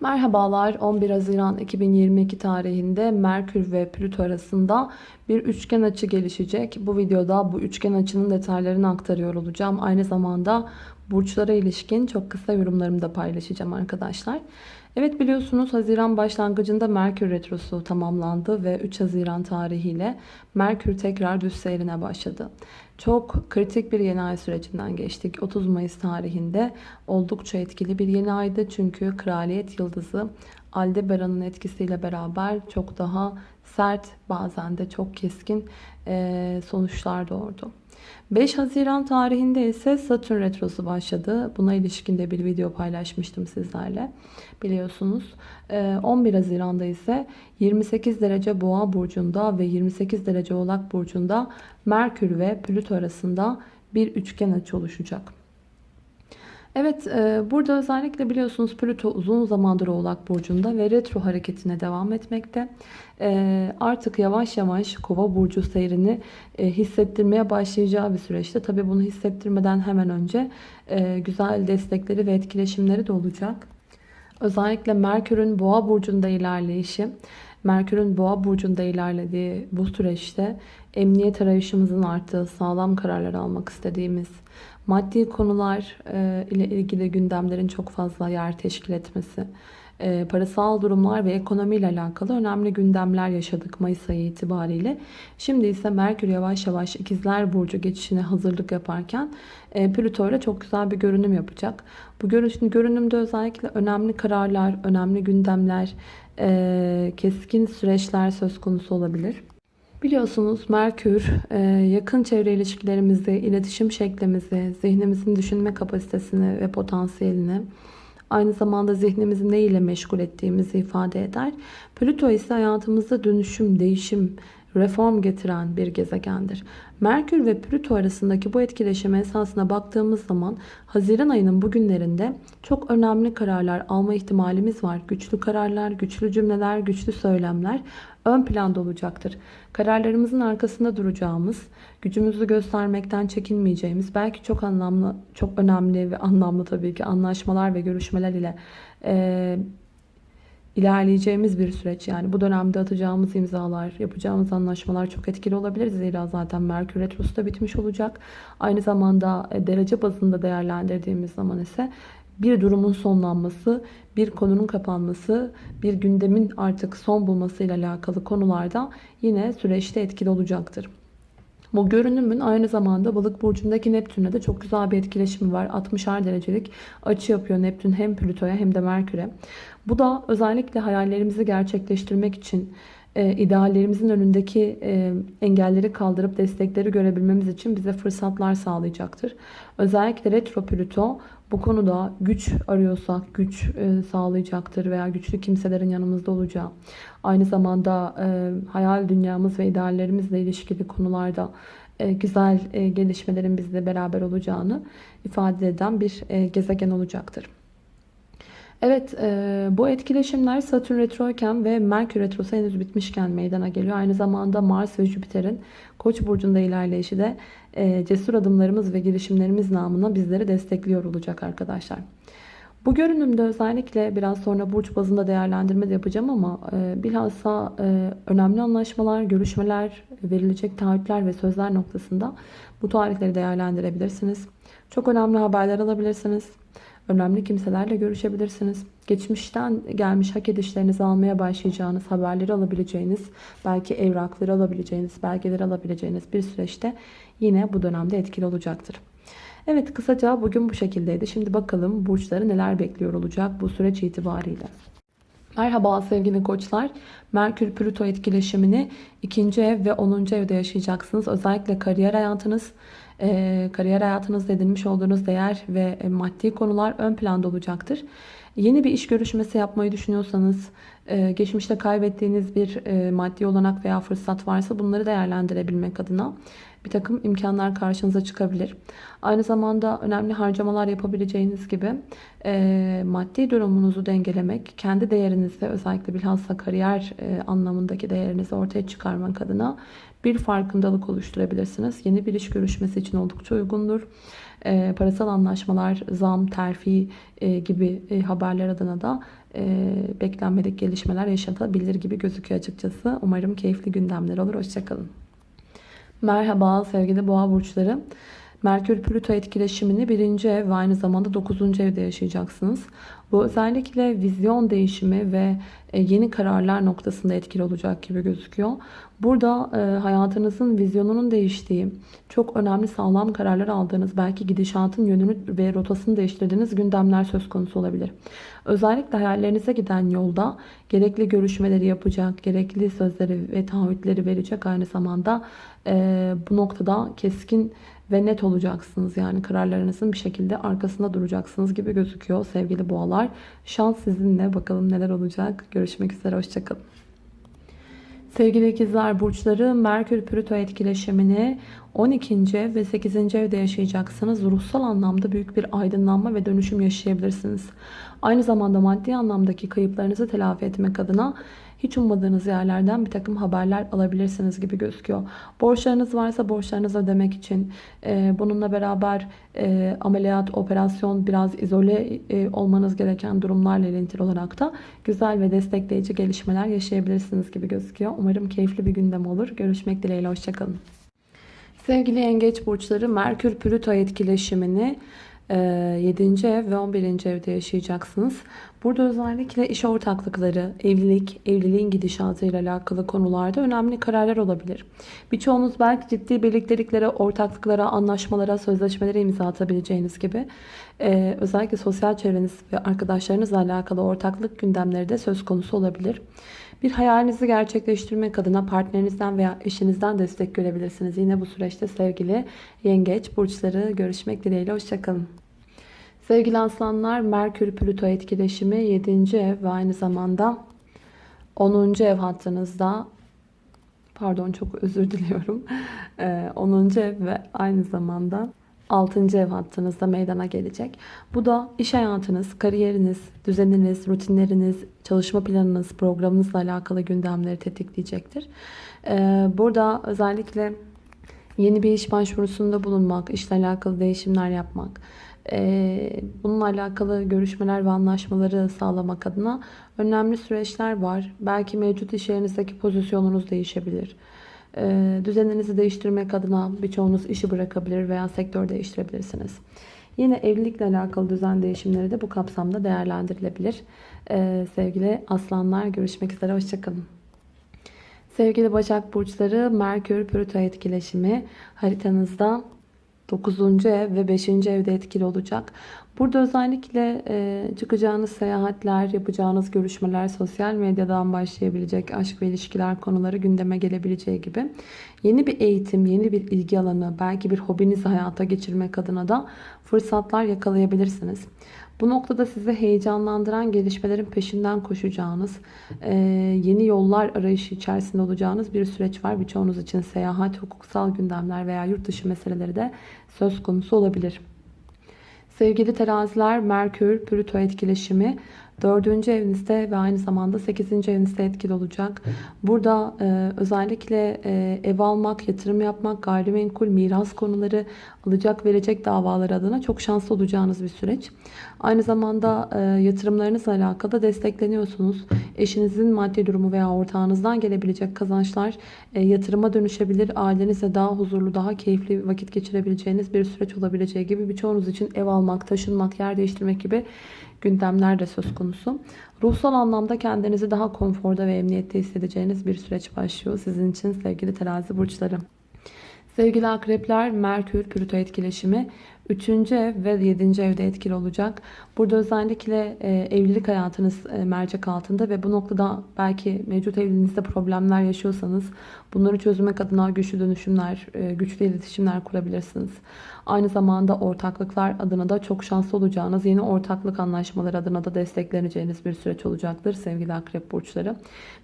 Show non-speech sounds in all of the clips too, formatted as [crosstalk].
Merhabalar 11 Haziran 2022 tarihinde Merkür ve Plüto arasında bir üçgen açı gelişecek. Bu videoda bu üçgen açının detaylarını aktarıyor olacağım. Aynı zamanda burçlara ilişkin çok kısa yorumlarımı da paylaşacağım arkadaşlar. Evet biliyorsunuz Haziran başlangıcında Merkür Retrosu tamamlandı ve 3 Haziran tarihiyle Merkür tekrar düz seyrine başladı. Çok kritik bir yeni ay sürecinden geçtik. 30 Mayıs tarihinde oldukça etkili bir yeni aydı. Çünkü Kraliyet Yıldızı Aldebaran'ın etkisiyle beraber çok daha sert bazen de çok keskin sonuçlar doğurdu. 5 Haziran tarihinde ise Satürn Retrosu başladı. Buna ilişkin de bir video paylaşmıştım sizlerle. Biliyorsunuz 11 Haziran'da ise 28 derece Boğa burcunda ve 28 derece Oğlak burcunda Merkür ve Plüto arasında bir üçgen açı oluşacak. Evet e, burada özellikle biliyorsunuz Plüto uzun zamandır Oğlak Burcu'nda ve retro hareketine devam etmekte. E, artık yavaş yavaş Kova Burcu seyrini e, hissettirmeye başlayacağı bir süreçte. Tabi bunu hissettirmeden hemen önce güzel destekleri ve etkileşimleri de olacak. Özellikle Merkür'ün Boğa Burcu'nda ilerleyişi, Merkür'ün Boğa Burcu'nda ilerlediği bu süreçte emniyet arayışımızın arttığı, sağlam kararlar almak istediğimiz, maddi konular e, ile ilgili gündemlerin çok fazla yer teşkil etmesi, e, parasal durumlar ve ekonomi ile alakalı önemli gündemler yaşadık Mayıs ayı itibariyle. Şimdi ise Merkür yavaş yavaş ikizler burcu geçişine hazırlık yaparken e, Plüto ile çok güzel bir görünüm yapacak. Bu görünümde özellikle önemli kararlar, önemli gündemler, keskin süreçler söz konusu olabilir. Biliyorsunuz Merkür e, yakın çevre ilişkilerimizi, iletişim şeklimizi, zihnimizin düşünme kapasitesini ve potansiyelini aynı zamanda zihnimizi ne ile meşgul ettiğimizi ifade eder. Plüto ise hayatımızda dönüşüm, değişim, reform getiren bir gezegendir. Merkür ve Plüto arasındaki bu etkileşime esasına baktığımız zaman Haziran ayının bugünlerinde çok önemli kararlar alma ihtimalimiz var. Güçlü kararlar, güçlü cümleler, güçlü söylemler ön planda olacaktır. Kararlarımızın arkasında duracağımız, gücümüzü göstermekten çekinmeyeceğimiz, belki çok anlamlı, çok önemli ve anlamlı tabii ki anlaşmalar ve görüşmeler ile e, ilerleyeceğimiz bir süreç. Yani bu dönemde atacağımız imzalar, yapacağımız anlaşmalar çok etkili olabilir. Zira zaten Merkür Retrosu da bitmiş olacak. Aynı zamanda e, derece bazında değerlendirdiğimiz zaman ise bir durumun sonlanması, bir konunun kapanması, bir gündemin artık son bulması ile alakalı konularda yine süreçte etkili olacaktır. Bu görünümün aynı zamanda balık burcundaki Neptün'le de çok güzel bir etkileşimi var. 60'ar derecelik açı yapıyor Neptün hem Plüto'ya hem de Merkür'e. Bu da özellikle hayallerimizi gerçekleştirmek için e, ideallerimizin önündeki e, engelleri kaldırıp destekleri görebilmemiz için bize fırsatlar sağlayacaktır. Özellikle retro Plüto bu konuda güç arıyorsak güç e, sağlayacaktır veya güçlü kimselerin yanımızda olacağı. Aynı zamanda e, hayal dünyamız ve ideallerimizle ilişkili konularda güzel gelişmelerin bizle beraber olacağını ifade eden bir gezegen olacaktır. Evet e, bu etkileşimler Satürn retroyken ve Merkür retrosu henüz bitmişken meydana geliyor. Aynı zamanda Mars ve Jüpiter'in Koç burcunda ilerleyişi de e, cesur adımlarımız ve girişimlerimiz namına bizleri destekliyor olacak arkadaşlar. Bu görünümde özellikle biraz sonra burç bazında değerlendirme de yapacağım ama e, bilhassa e, önemli anlaşmalar, görüşmeler, verilecek taahhütler ve sözler noktasında bu tarihleri değerlendirebilirsiniz. Çok önemli haberler alabilirsiniz. Önemli kimselerle görüşebilirsiniz. Geçmişten gelmiş hak edişlerinizi almaya başlayacağınız, haberleri alabileceğiniz, belki evrakları alabileceğiniz, belgeleri alabileceğiniz bir süreçte yine bu dönemde etkili olacaktır. Evet kısaca bugün bu şekildeydi. Şimdi bakalım burçları neler bekliyor olacak bu süreç itibariyle. Merhaba sevgili koçlar. Merkür Plüto etkileşimini ikinci ev ve 10. evde yaşayacaksınız. Özellikle kariyer hayatınız, kariyer hayatınızda edinmiş olduğunuz değer ve e, maddi konular ön planda olacaktır. Yeni bir iş görüşmesi yapmayı düşünüyorsanız, e, geçmişte kaybettiğiniz bir e, maddi olanak veya fırsat varsa bunları değerlendirebilmek adına bir takım imkanlar karşınıza çıkabilir. Aynı zamanda önemli harcamalar yapabileceğiniz gibi e, maddi durumunuzu dengelemek, kendi değerinizi özellikle bilhassa kariyer e, anlamındaki değerinizi ortaya çıkarmak adına bir farkındalık oluşturabilirsiniz. Yeni bir iş görüşmesi için oldukça uygundur. E, parasal anlaşmalar, zam, terfi e, gibi e, haberler adına da beklenmedik gelişmeler yaşatabilir gibi gözüküyor açıkçası. Umarım keyifli gündemler olur. Hoşçakalın. Merhaba sevgili boğa burçları. Merkür Plüto etkileşimini birinci ev ve aynı zamanda dokuzuncu evde yaşayacaksınız. Bu özellikle vizyon değişimi ve e, yeni kararlar noktasında etkili olacak gibi gözüküyor. Burada e, hayatınızın vizyonunun değiştiği, çok önemli sağlam kararlar aldığınız, belki gidişatın yönünü ve rotasını değiştirdiğiniz gündemler söz konusu olabilir. Özellikle hayallerinize giden yolda gerekli görüşmeleri yapacak, gerekli sözleri ve taahhütleri verecek aynı zamanda e, bu noktada keskin ve net olacaksınız. Yani kararlarınızın bir şekilde arkasında duracaksınız gibi gözüküyor sevgili boğalar. Şans sizinle. Bakalım neler olacak. Görüşmek üzere. Hoşçakalın. Sevgili ikizler burçları Merkür Plüto etkileşimini 12. ev ve 8. evde yaşayacaksınız. Ruhsal anlamda büyük bir aydınlanma ve dönüşüm yaşayabilirsiniz. Aynı zamanda maddi anlamdaki kayıplarınızı telafi etmek adına hiç ummadığınız yerlerden bir takım haberler alabilirsiniz gibi gözüküyor. Borçlarınız varsa borçlarınızı ödemek için e, bununla beraber e, ameliyat, operasyon biraz izole e, olmanız gereken durumlarla ilintili olarak da güzel ve destekleyici gelişmeler yaşayabilirsiniz gibi gözüküyor. Umarım keyifli bir gündem olur. Görüşmek dileğiyle. Hoşçakalın. Sevgili yengeç burçları Merkür Plüto etkileşimini 7. ev ve 11. evde yaşayacaksınız. Burada özellikle iş ortaklıkları, evlilik, evliliğin gidişatı ile alakalı konularda önemli kararlar olabilir. Birçoğunuz belki ciddi birlikteliklere, ortaklıklara, anlaşmalara, sözleşmelere imza atabileceğiniz gibi ee, özellikle sosyal çevreniz ve arkadaşlarınızla alakalı ortaklık gündemleri de söz konusu olabilir. Bir hayalinizi gerçekleştirmek adına partnerinizden veya eşinizden destek görebilirsiniz. Yine bu süreçte sevgili yengeç burçları görüşmek dileğiyle. Hoşçakalın. Sevgili aslanlar Merkür Plüto etkileşimi 7. ev ve aynı zamanda 10. ev hattınızda pardon çok özür diliyorum [laughs] 10. Ee, ev ve aynı zamanda 6. ev hattınızda meydana gelecek. Bu da iş hayatınız, kariyeriniz, düzeniniz, rutinleriniz, çalışma planınız, programınızla alakalı gündemleri tetikleyecektir. Ee, burada özellikle yeni bir iş başvurusunda bulunmak, işle alakalı değişimler yapmak, bununla alakalı görüşmeler ve anlaşmaları sağlamak adına önemli süreçler var. Belki mevcut iş yerinizdeki pozisyonunuz değişebilir. Ee, düzeninizi değiştirmek adına birçoğunuz işi bırakabilir veya sektör değiştirebilirsiniz. Yine evlilikle alakalı düzen değişimleri de bu kapsamda değerlendirilebilir. Ee, sevgili aslanlar görüşmek üzere. Hoşçakalın. Sevgili Başak Burçları Merkür Plüto etkileşimi haritanızda 9. ev ve 5. evde etkili olacak. Burada özellikle e, çıkacağınız seyahatler, yapacağınız görüşmeler, sosyal medyadan başlayabilecek aşk ve ilişkiler konuları gündeme gelebileceği gibi yeni bir eğitim, yeni bir ilgi alanı, belki bir hobinizi hayata geçirmek adına da fırsatlar yakalayabilirsiniz. Bu noktada sizi heyecanlandıran gelişmelerin peşinden koşacağınız, e, yeni yollar arayışı içerisinde olacağınız bir süreç var. Birçoğunuz için seyahat, hukuksal gündemler veya yurt dışı meseleleri de söz konusu olabilir. Sevgili teraziler, Merkür, Plüto etkileşimi 4. evinizde ve aynı zamanda 8. evinizde etkili olacak. Burada e, özellikle e, ev almak, yatırım yapmak, gayrimenkul, miras konuları, alacak verecek davalar adına çok şanslı olacağınız bir süreç. Aynı zamanda e, yatırımlarınızla alakalı destekleniyorsunuz. Eşinizin maddi durumu veya ortağınızdan gelebilecek kazançlar e, yatırıma dönüşebilir. Ailenizle daha huzurlu, daha keyifli vakit geçirebileceğiniz bir süreç olabileceği gibi birçoğunuz için ev almak, taşınmak, yer değiştirmek gibi gündemler de söz konusu. Ruhsal anlamda kendinizi daha konforda ve emniyette hissedeceğiniz bir süreç başlıyor sizin için sevgili terazi burçları. Sevgili akrepler Merkür Plüto etkileşimi 3. ev ve 7. evde etkili olacak. Burada özellikle e, evlilik hayatınız e, mercek altında ve bu noktada belki mevcut evliliğinizde problemler yaşıyorsanız bunları çözmek adına güçlü dönüşümler, e, güçlü iletişimler kurabilirsiniz. Aynı zamanda ortaklıklar adına da çok şanslı olacağınız yeni ortaklık anlaşmaları adına da destekleneceğiniz bir süreç olacaktır sevgili akrep burçları.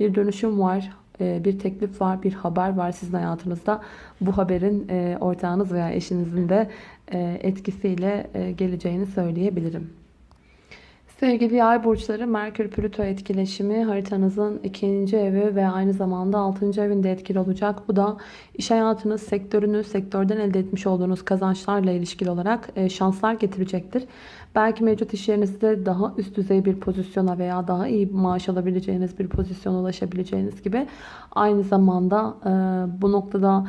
Bir dönüşüm var bir teklif var, bir haber var sizin hayatınızda. Bu haberin e, ortağınız veya eşinizin de e, etkisiyle geleceğini söyleyebilirim. Sevgili yay burçları Merkür Plüto etkileşimi haritanızın ikinci evi ve aynı zamanda altıncı evinde etkili olacak. Bu da iş hayatınız, sektörünüz, sektörden elde etmiş olduğunuz kazançlarla ilişkili olarak e, şanslar getirecektir. Belki mevcut iş yerinizde daha üst düzey bir pozisyona veya daha iyi maaş alabileceğiniz bir pozisyona ulaşabileceğiniz gibi aynı zamanda e, bu noktada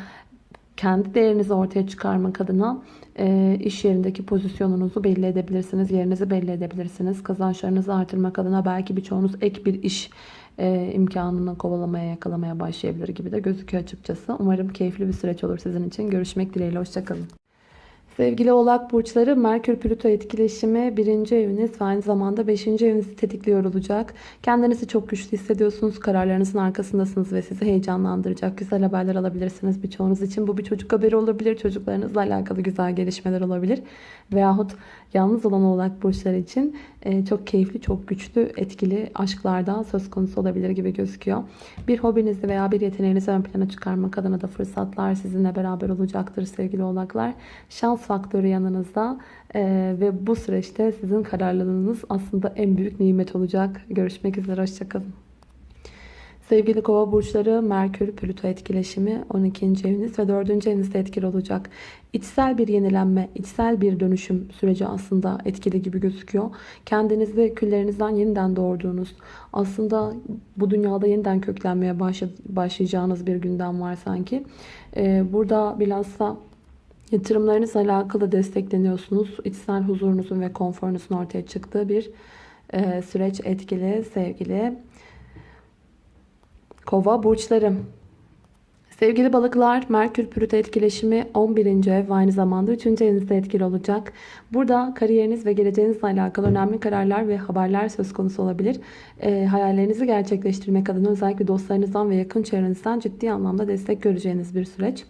kendi değerinizi ortaya çıkarmak adına e, iş yerindeki pozisyonunuzu belli edebilirsiniz. Yerinizi belli edebilirsiniz. Kazançlarınızı artırmak adına belki birçoğunuz ek bir iş e, imkanını kovalamaya, yakalamaya başlayabilir gibi de gözüküyor açıkçası. Umarım keyifli bir süreç olur sizin için. Görüşmek dileğiyle. Hoşçakalın. Sevgili oğlak burçları Merkür Plüto etkileşimi birinci eviniz ve aynı zamanda beşinci evinizi tetikliyor olacak. Kendinizi çok güçlü hissediyorsunuz. Kararlarınızın arkasındasınız ve sizi heyecanlandıracak güzel haberler alabilirsiniz birçoğunuz için. Bu bir çocuk haberi olabilir. Çocuklarınızla alakalı güzel gelişmeler olabilir. Veyahut yalnız olan oğlak burçları için e, çok keyifli, çok güçlü, etkili aşklarda söz konusu olabilir gibi gözüküyor. Bir hobinizi veya bir yeteneğinizi ön plana çıkarmak adına da fırsatlar sizinle beraber olacaktır sevgili oğlaklar. Şans faktörü yanınızda e, ve bu süreçte sizin kararlılığınız aslında en büyük nimet olacak. Görüşmek üzere, hoşçakalın. Sevgili kova burçları Merkür Plüto etkileşimi 12. eviniz ve 4. evinizde etkili olacak. İçsel bir yenilenme, içsel bir dönüşüm süreci aslında etkili gibi gözüküyor. Kendinizi küllerinizden yeniden doğurduğunuz, aslında bu dünyada yeniden köklenmeye başlayacağınız bir gündem var sanki. Ee, burada bilhassa yatırımlarınızla alakalı destekleniyorsunuz. İçsel huzurunuzun ve konforunuzun ortaya çıktığı bir e, süreç etkili sevgili Kova burçlarım. Sevgili balıklar, Merkür Plüto etkileşimi 11. ev ve aynı zamanda 3. evinizde etkili olacak. Burada kariyeriniz ve geleceğinizle alakalı önemli kararlar ve haberler söz konusu olabilir. E, hayallerinizi gerçekleştirmek adına özellikle dostlarınızdan ve yakın çevrenizden ciddi anlamda destek göreceğiniz bir süreç.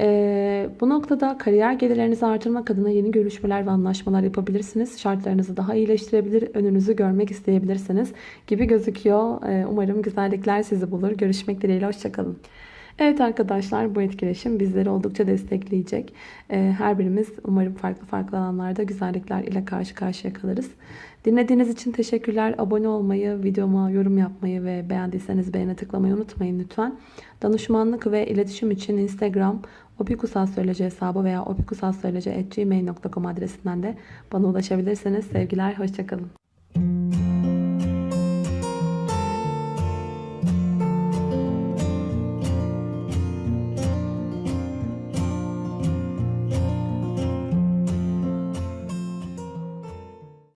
E, bu noktada kariyer gelirlerinizi artırmak adına yeni görüşmeler ve anlaşmalar yapabilirsiniz. Şartlarınızı daha iyileştirebilir, önünüzü görmek isteyebilirsiniz gibi gözüküyor. E, umarım güzellikler sizi bulur. Görüşmek dileğiyle, hoşçakalın. Evet arkadaşlar bu etkileşim bizleri oldukça destekleyecek. Ee, her birimiz umarım farklı farklı alanlarda güzellikler ile karşı karşıya kalırız. Dinlediğiniz için teşekkürler. Abone olmayı, videoma yorum yapmayı ve beğendiyseniz beğene tıklamayı unutmayın lütfen. Danışmanlık ve iletişim için Instagram opikusalsöyleci hesabı veya opikusalsöyleci.gmail.com adresinden de bana ulaşabilirsiniz. Sevgiler, hoşçakalın.